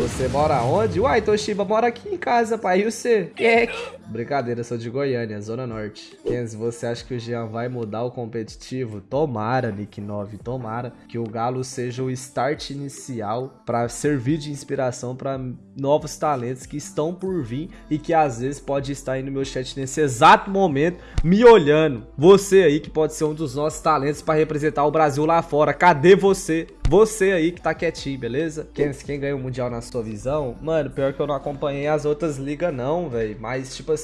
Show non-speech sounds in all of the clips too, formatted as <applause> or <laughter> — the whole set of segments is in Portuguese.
Você mora onde? Uai, Toshiba mora aqui em casa, pai. E você? Kek. Brincadeira, sou de Goiânia, Zona Norte. Kenzie, você acha que o Jean vai mudar o competitivo? Tomara, Nick 9, tomara que o Galo seja o start inicial para servir de inspiração para novos talentos que estão por vir e que às vezes pode estar aí no meu chat nesse exato momento me olhando. Você aí que pode ser um dos nossos talentos para representar o Brasil lá fora. Cadê você? Você aí que tá quietinho, beleza? Quem, quem ganha o Mundial na sua visão? Mano, pior que eu não acompanhei as outras ligas não, velho. Mas, tipo assim,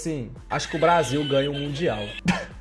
acho que o Brasil ganha o Mundial. <laughs>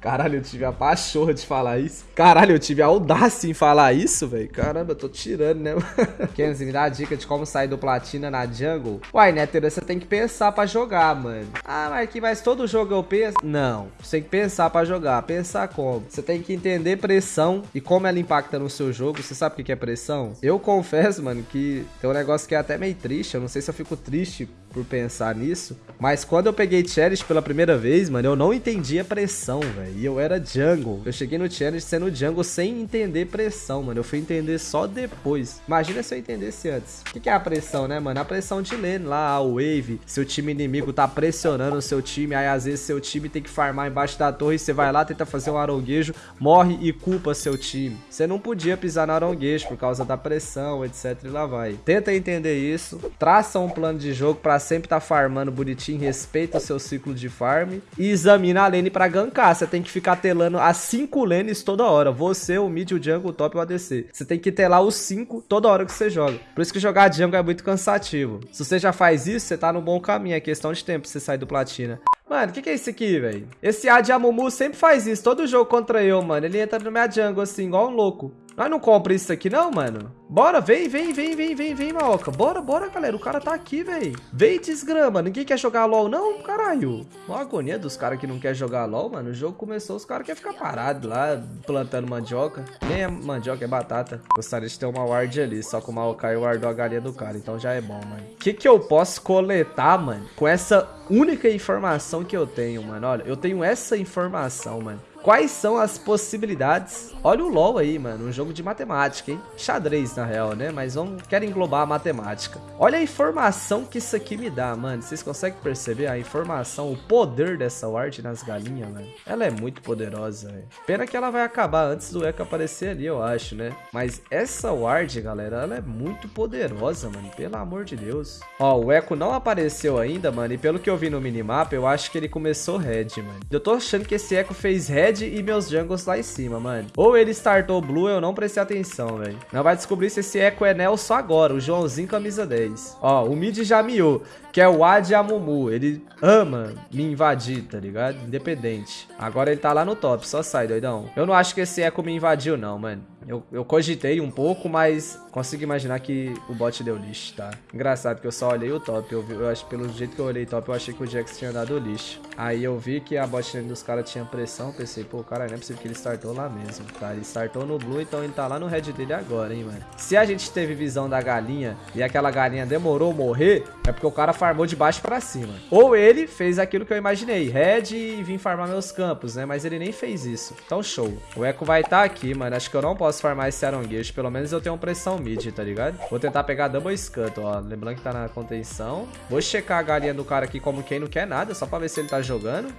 Caralho, eu tive a pachorra de falar isso. Caralho, eu tive a audácia em falar isso, velho. Caramba, eu tô tirando, né? <laughs> Kenzie, me dá a dica de como sair do platina na jungle. Uai, Nether, você tem que pensar pra jogar, mano. Ah, mas que mas todo jogo eu penso? Não, você tem que pensar pra jogar. Pensar como? Você tem que entender pressão e como ela impacta no seu jogo. Você sabe o que é pressão? Eu confesso, mano, que tem um negócio que é até meio triste. Eu não sei se eu fico triste por pensar nisso. Mas quando eu peguei Cherish pela primeira vez, mano, eu não entendi a pressão, velho. E eu era jungle. Eu cheguei no Cherish sendo jungle sem entender pressão, mano. Eu fui entender só depois. Imagina se eu entendesse antes. O que, que é a pressão, né, mano? A pressão de lane lá, a wave. Seu time inimigo tá pressionando o seu time. Aí às vezes seu time tem que farmar embaixo da torre. Você vai lá, tenta fazer um aronguejo, morre e culpa seu time. Você não podia pisar no aronguejo por causa da pressão, etc. E lá vai. Tenta entender isso. Traça um plano de jogo pra sempre tá farmando bonitinho, respeita o seu ciclo de farm e examina a lane pra gankar. Você tem que ficar telando as 5 lanes toda hora. Você, o mid, o jungle, o top e o ADC. Você tem que telar os 5 toda hora que você joga. Por isso que jogar jungle é muito cansativo. Se você já faz isso, você tá no bom caminho. É questão de tempo pra você sair do platina. Mano, o que, que é isso aqui, velho? Esse A de Amumu sempre faz isso. Todo jogo contra eu, mano. Ele entra no minha jungle assim, igual um louco. Nós não compra isso aqui não, mano? Bora, vem, vem, vem, vem, vem, vem, Maoka. Bora, bora, galera. O cara tá aqui, velho. Vem, desgrama. Ninguém quer jogar LOL, não? Caralho. Uma agonia dos caras que não quer jogar LOL, mano. O jogo começou, os caras querem ficar parados lá, plantando mandioca. Nem é mandioca, é batata. Gostaria de ter uma ward ali, só que o Maokai wardou a galinha do cara, então já é bom, mano. O que que eu posso coletar, mano, com essa única informação que eu tenho, mano? Olha, eu tenho essa informação, mano. Quais são as possibilidades? Olha o LoL aí, mano, um jogo de matemática, hein? Xadrez, na real, né? Mas vamos, quero englobar a matemática. Olha a informação que isso aqui me dá, mano. Vocês conseguem perceber a informação, o poder dessa ward nas galinhas, mano? Ela é muito poderosa, velho. Pena que ela vai acabar antes do Echo aparecer ali, eu acho, né? Mas essa ward, galera, ela é muito poderosa, mano. Pelo amor de Deus. Ó, o Echo não apareceu ainda, mano. E pelo que eu vi no minimapa, eu acho que ele começou red, mano. Eu tô achando que esse Echo fez red red e meus jungles lá em cima, mano. Ou ele startou blue, eu não prestei atenção, velho. Não vai descobrir se esse Echo é Nelson agora, o Joãozinho camisa 10. Ó, o mid já miou, que é o Ad Amumu. Ele ama me invadir, tá ligado? Independente. Agora ele tá lá no top, só sai, doidão. Eu não acho que esse Echo me invadiu, não, mano. Eu, eu cogitei um pouco, mas consigo imaginar que o bot deu lixo, tá? Engraçado que eu só olhei o top. Eu, vi, eu acho pelo jeito que eu olhei top, eu achei que o Jax tinha dado lixo. Aí eu vi que a bot dos caras tinha pressão. Pensei, pô, cara, não é possível que ele startou lá mesmo, tá? Ele startou no blue, então ele tá lá no red dele agora, hein, mano. Se a gente teve visão da galinha e aquela galinha demorou morrer, é porque o cara farmou de baixo pra cima. Ou ele fez aquilo que eu imaginei, red e vim farmar meus campos, né? Mas ele nem fez isso. Então, show. O Echo vai estar tá aqui, mano. Acho que eu não posso posso farmar esse aronguejo. Pelo menos eu tenho pressão mid, tá ligado? Vou tentar pegar double scut, ó. Lembrando que tá na contenção. Vou checar a galinha do cara aqui como quem não quer nada, só pra ver se ele tá jogando.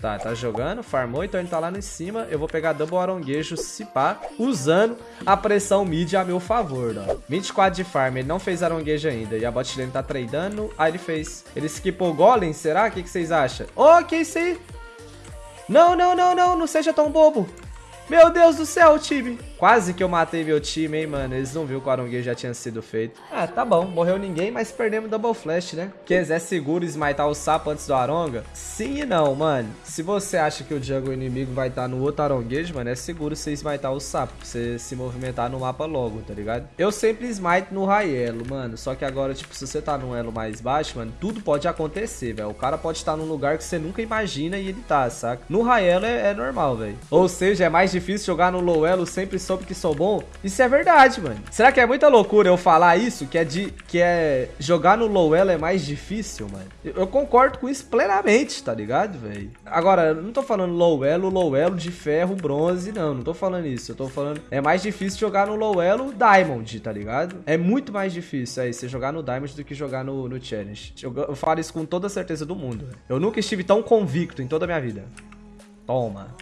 Tá, tá jogando, farmou, então ele tá lá em cima. Eu vou pegar double aronguejo, se pá, usando a pressão mid a meu favor, ó. 24 de farm, ele não fez aronguejo ainda. E a bot lane tá tradando. Ah, ele fez. Ele skipou golem, será? O que, que vocês acham? Oh, que isso aí? Não, não, não, não, não seja tão bobo. Meu Deus do céu, time. Quase que eu matei meu time, hein, mano. Eles não viram que o Aronguejo já tinha sido feito. Ah, tá bom. Morreu ninguém, mas perdemos Double Flash, né? Quer é seguro smitar o sapo antes do Aronga? Sim e não, mano. Se você acha que o jungle inimigo vai estar tá no outro Aronguejo, mano, é seguro você smitar o sapo. Pra você se movimentar no mapa logo, tá ligado? Eu sempre smite no high elo, mano. Só que agora, tipo, se você tá num elo mais baixo, mano, tudo pode acontecer, velho. O cara pode estar num lugar que você nunca imagina e ele tá, saca? No high elo é, é normal, velho. Ou seja, é mais difícil jogar no low elo sempre soube que sou bom. Isso é verdade, mano. Será que é muita loucura eu falar isso? Que é de que é jogar no low elo é mais difícil, mano? Eu, eu concordo com isso plenamente, tá ligado, velho? Agora, eu não tô falando low elo, low elo de ferro, bronze, não. Não tô falando isso. Eu tô falando é mais difícil jogar no low elo diamond, tá ligado? É muito mais difícil aí você jogar no diamond do que jogar no, no challenge. Eu, eu falo isso com toda certeza do mundo. Eu nunca estive tão convicto em toda a minha vida. Toma.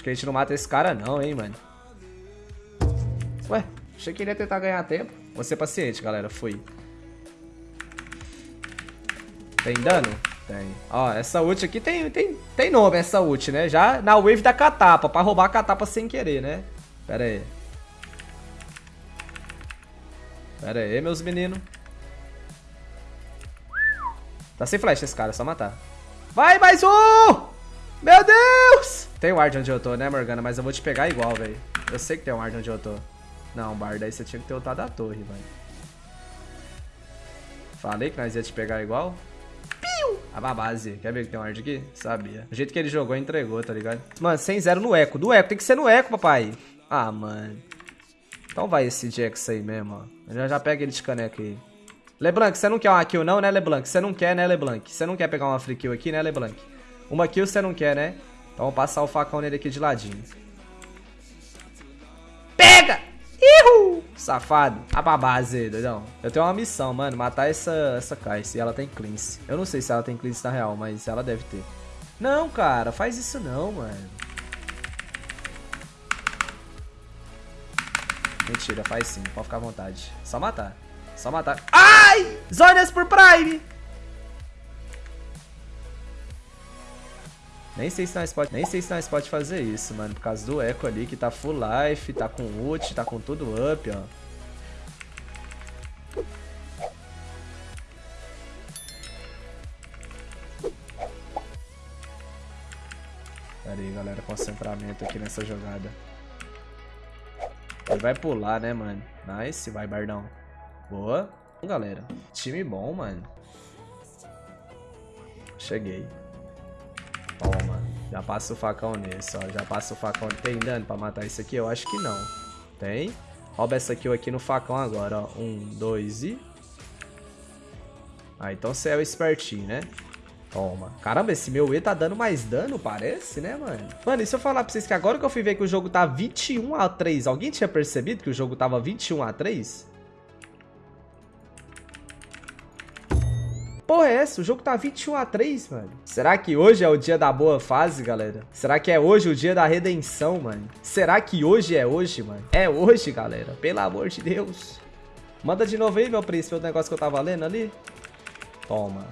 Acho que a gente não mata esse cara não, hein, mano. Ué, achei que ele ia tentar ganhar tempo. Vou ser paciente, galera. Fui. Tem dano? Tem. Ó, essa ult aqui tem, tem, tem nome, essa ult, né? Já na wave da catapa, pra roubar a catapa sem querer, né? Pera aí. Pera aí, meus meninos. Tá sem flash esse cara, é só matar. Vai, mais um! Meu Deus! Tem ward onde eu tô, né, Morgana? Mas eu vou te pegar igual, velho. Eu sei que tem ward onde eu tô. Não, Bard, aí você tinha que ter ultado a torre, velho. Falei que nós ia te pegar igual. Piu! A base. Quer ver que tem um ward aqui? Sabia. O jeito que ele jogou, entregou, tá ligado? Mano, 100-0 no eco. Do eco, tem que ser no eco, papai. Ah, mano. Então vai esse Jax aí mesmo, ó. Já, já pega ele de caneca aí. LeBlanc, você não quer uma kill não, né, LeBlanc? Você não quer, né, LeBlanc? Você não quer pegar uma free kill aqui, né, LeBlanc? Uma kill você não quer, né? Então vamos passar o facão nele aqui de ladinho. Pega! Ihu! Safado. A pra base, doidão. Eu tenho uma missão, mano. Matar essa, essa Kai'Sa. E ela tem cleanse. Eu não sei se ela tem cleanse na real, mas ela deve ter. Não, cara. Faz isso não, mano. Mentira, faz sim. Pode ficar à vontade. Só matar. Só matar. Ai! Zonas por Prime! Nem sei se nós pode, nem sei se nós pode fazer isso, mano, por causa do Echo ali que tá full life, tá com ult, tá com tudo up, ó. Pera aí, galera, concentramento aqui nessa jogada. Ele vai pular, né, mano? Nice, vai, Bardão. Boa. Galera, time bom, mano. Cheguei. Toma. Já passa o facão nesse, ó. Já passa o facão. Tem dano pra matar isso aqui? Eu acho que não. Tem. Rouba essa kill aqui no facão agora, ó. Um, dois e... Ah, então você é o espertinho, né? Toma. Caramba, esse meu E tá dando mais dano, parece, né, mano? Mano, e se eu falar pra vocês que agora que eu fui ver que o jogo tá 21 a 3, alguém tinha percebido que o jogo tava 21 a 3? Porra é essa? O jogo tá 21 a 3, mano. Será que hoje é o dia da boa fase, galera? Será que é hoje o dia da redenção, mano? Será que hoje é hoje, mano? É hoje, galera. Pelo amor de Deus. Manda de novo aí, meu príncipe, o negócio que eu tava lendo ali. Toma.